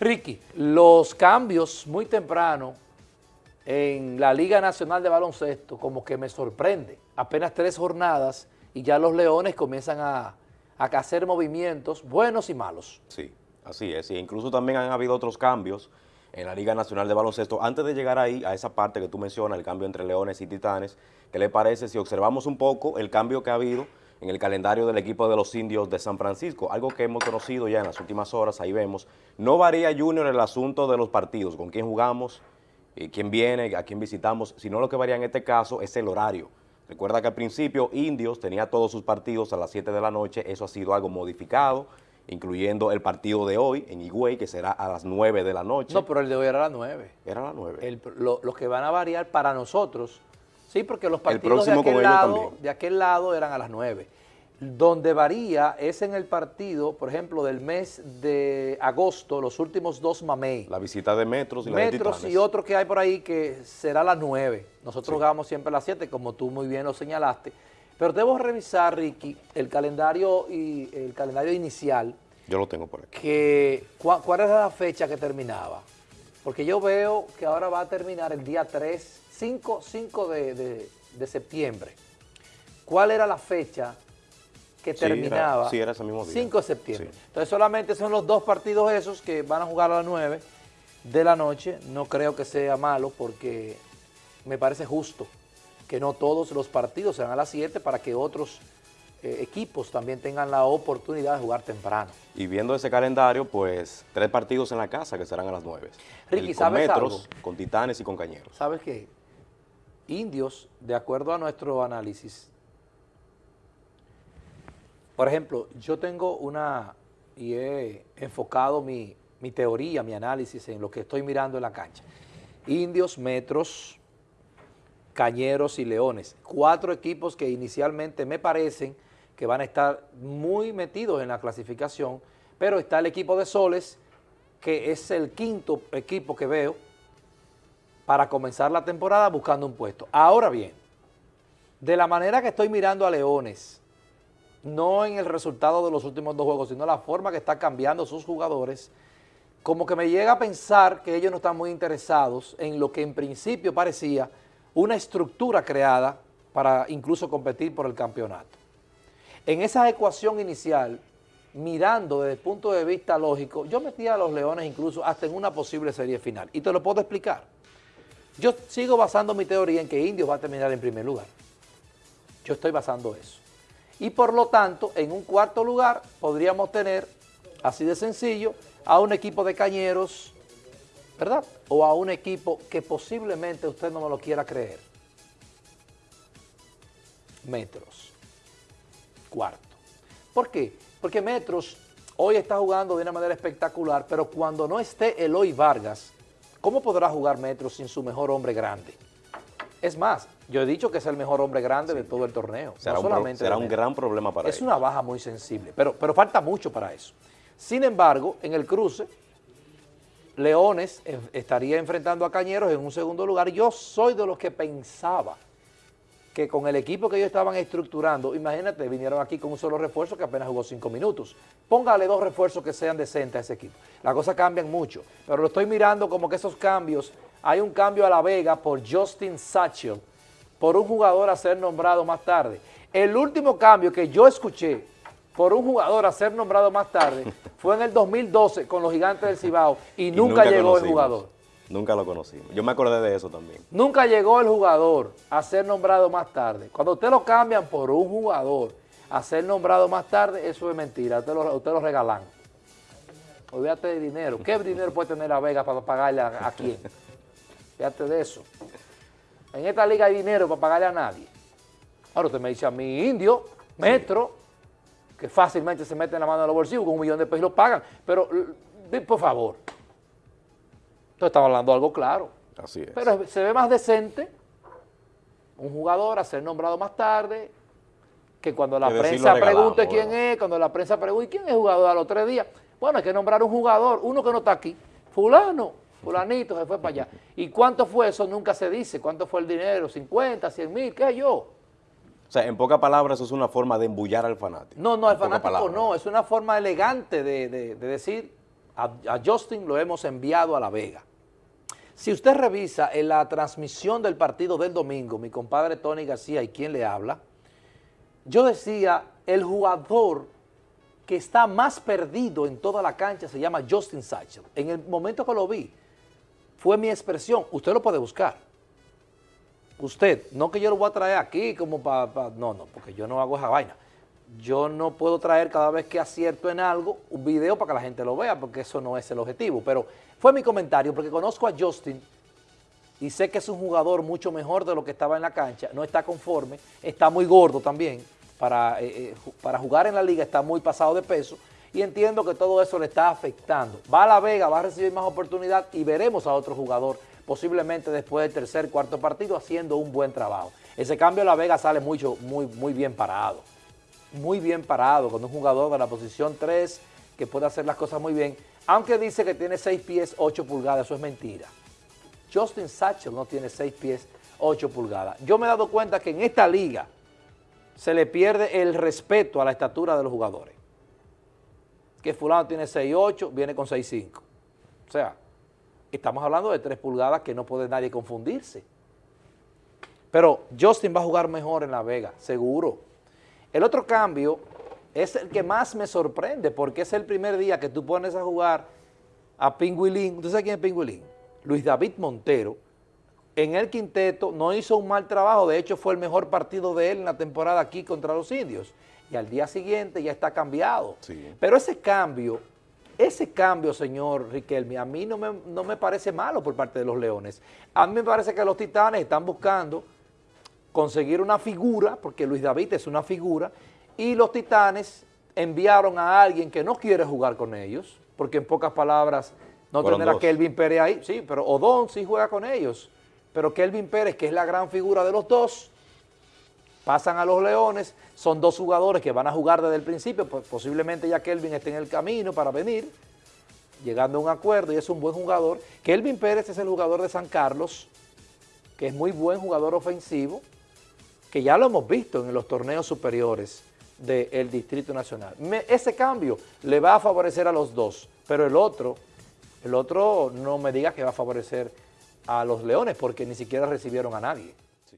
Ricky, los cambios muy temprano en la Liga Nacional de Baloncesto como que me sorprende. Apenas tres jornadas y ya los Leones comienzan a, a hacer movimientos buenos y malos. Sí, así es. Incluso también han habido otros cambios en la Liga Nacional de Baloncesto. Antes de llegar ahí, a esa parte que tú mencionas, el cambio entre Leones y Titanes, ¿qué le parece si observamos un poco el cambio que ha habido en el calendario del equipo de los indios de San Francisco? Algo que hemos conocido ya en las últimas horas, ahí vemos. No varía, Junior, el asunto de los partidos, con quién jugamos, eh, quién viene, a quién visitamos, sino lo que varía en este caso es el horario. Recuerda que al principio Indios tenía todos sus partidos a las 7 de la noche, eso ha sido algo modificado, incluyendo el partido de hoy en Higüey, que será a las 9 de la noche. No, pero el de hoy era a las 9. Era a las 9. los que van a variar para nosotros, sí, porque los partidos de aquel, lado, de aquel lado eran a las 9. Donde varía es en el partido, por ejemplo, del mes de agosto, los últimos dos mamey. La visita de Metros y Metros y otro que hay por ahí que será las 9. Nosotros jugamos siempre a las 7, como tú muy bien lo señalaste. Pero debo revisar, Ricky, el calendario y el calendario inicial. Yo lo tengo por aquí. Que, ¿cuál, era la fecha que terminaba? Porque yo veo que ahora va a terminar el día 3, 5, 5 de, de septiembre. ¿Cuál era la fecha que terminaba sí, era ese mismo día. 5 de septiembre. Entonces solamente son los dos partidos esos que van a jugar a las 9 de la noche. No creo que sea malo porque me parece justo que no todos los partidos sean a las 7 para que otros eh, equipos también tengan la oportunidad de jugar temprano. Y viendo ese calendario, pues tres partidos en la casa que serán a las 9. Ricky, con Metros, con Titanes y con Cañeros. ¿Sabes qué? Indios, de acuerdo a nuestro análisis, por ejemplo, yo tengo una, y he enfocado mi, teoría, mi análisis en lo que estoy mirando en la cancha. Indios, Metros, Cañeros y Leones. Cuatro equipos que inicialmente me parecen que van a estar muy metidos en la clasificación, pero está el equipo de Soles, que es el quinto equipo que veo para comenzar la temporada buscando un puesto. Ahora bien, de la manera que estoy mirando a Leones, no en el resultado de los últimos dos juegos, sino la forma que está cambiando sus jugadores, como que me llega a pensar que ellos no están muy interesados en lo que en principio parecía una estructura creada para incluso competir por el campeonato. En esa ecuación inicial, mirando desde el punto de vista lógico, yo metía a los Leones incluso hasta en una posible serie final. Y te lo puedo explicar. Yo sigo basando mi teoría en que Indios va a terminar en primer lugar. Yo estoy basando eso y por lo tanto en un cuarto lugar podríamos tener, así de sencillo, a un equipo de cañeros, ¿verdad? O a un equipo que posiblemente usted no me lo quiera creer. Metros. Cuarto. ¿Por qué? Porque Metros hoy está jugando de una manera espectacular, pero cuando no esté Eloy Vargas, ¿cómo podrá jugar Metros sin su mejor hombre grande? Es más, yo he dicho que es el mejor hombre grande de todo el torneo. Será, un, gran problema para él. Es una baja muy sensible, pero, pero falta mucho para eso. Sin embargo, en el cruce, Leones estaría enfrentando a Cañeros en un segundo lugar. Yo soy de los que pensaba que con el equipo que ellos estaban estructurando, imagínate, vinieron aquí con un solo refuerzo que apenas jugó cinco minutos. Póngale dos refuerzos que sean decentes a ese equipo. Las cosas cambian mucho, pero lo estoy mirando como que esos cambios, hay un cambio a La Vega por Justin Satchel, por un jugador a ser nombrado más tarde. El último cambio que yo escuché por un jugador a ser nombrado más tarde fue en el 2012 con los gigantes del Cibao y, nunca, llegó el jugador. Nunca lo conocimos. Yo me acordé de eso también. Nunca llegó el jugador a ser nombrado más tarde. Cuando usted lo cambian por un jugador a ser nombrado más tarde, eso es mentira. Usted lo, usted lo regalan. Olvídate de dinero. ¿Qué dinero puede tener la Vega para pagarle a, a quién? Fíjate de eso. En esta liga hay dinero para pagarle a nadie. Ahora usted me dice a mi indio, metro, que fácilmente se mete en la mano de los bolsillos, con un millón de pesos y lo pagan. Pero, por favor. Entonces estaba hablando algo claro. Así es. Pero se ve más decente un jugador a ser nombrado más tarde, que cuando la prensa pregunte quién es, cuando la prensa pregunte quién es el jugador a los tres días, bueno, hay que nombrar un jugador, uno que no está aquí, fulano, fulanito se fue para allá. ¿Y cuánto fue eso? Nunca se dice. ¿Cuánto fue el dinero? ¿50, 100 mil? ¿Qué yo? O sea, en pocas palabras, eso es una forma de embullar al fanático. No, no, al fanático no, es una forma elegante de, decir, A, a Justin lo hemos enviado a La Vega. Si usted revisa en la transmisión del partido del domingo, mi compadre Tony García y quien le habla, yo decía, el jugador que está más perdido en toda la cancha se llama Justin Satchel. En el momento que lo vi, fue mi expresión, usted lo puede buscar. Usted, no que yo lo voy a traer aquí como para, no, no, porque yo no hago esa vaina. Yo no puedo traer cada vez que acierto en algo un video para que la gente lo vea, porque eso no es el objetivo. Pero fue mi comentario, porque conozco a Justin y sé que es un jugador mucho mejor de lo que estaba en la cancha, no está conforme, está muy gordo también, para, eh, eh, para jugar en la liga está muy pasado de peso, y entiendo que todo eso le está afectando. Va a La Vega, va a recibir más oportunidad y veremos a otro jugador posiblemente después del tercer, cuarto partido haciendo un buen trabajo. Ese cambio La Vega sale mucho, muy, muy bien parado, muy bien parado, con un jugador de la posición 3 que puede hacer las cosas muy bien, aunque dice que tiene 6 pies, 8 pulgadas, eso es mentira. Justin Satchel no tiene 6 pies, 8 pulgadas. Yo me he dado cuenta que en esta liga se le pierde el respeto a la estatura de los jugadores que fulano tiene 6'8", viene con 6'5". O sea, estamos hablando de 3 pulgadas que no puede nadie confundirse. Pero Justin va a jugar mejor en La Vega, seguro. El otro cambio es el que más me sorprende porque es el primer día que tú pones a jugar a Pingüilín. ¿Usted sabe quién es Pingüilín? Luis David Montero. En el quinteto no hizo un mal trabajo, de hecho fue el mejor partido de él en la temporada aquí contra los indios y al día siguiente ya está cambiado. Pero ese cambio, ese cambio, señor Riquelme, a mí no me, no me parece malo por parte de los Leones. A mí me parece que los Titanes están buscando conseguir una figura, porque Luis David es una figura, y los Titanes enviaron a alguien que no quiere jugar con ellos, porque en pocas palabras no tener a Kelvin Pérez ahí, sí, pero Odón sí juega con ellos, pero Kelvin Pérez, que es la gran figura de los dos, pasan a los Leones, son dos jugadores que van a jugar desde el principio, pues posiblemente ya Kelvin esté en el camino para venir, llegando a un acuerdo y es un buen jugador. Kelvin Pérez es el jugador de San Carlos, que es muy buen jugador ofensivo, que ya lo hemos visto en los torneos superiores del Distrito Nacional. ese cambio le va a favorecer a los dos, pero el otro, el otro no me diga que va a favorecer a los Leones porque ni siquiera recibieron a nadie.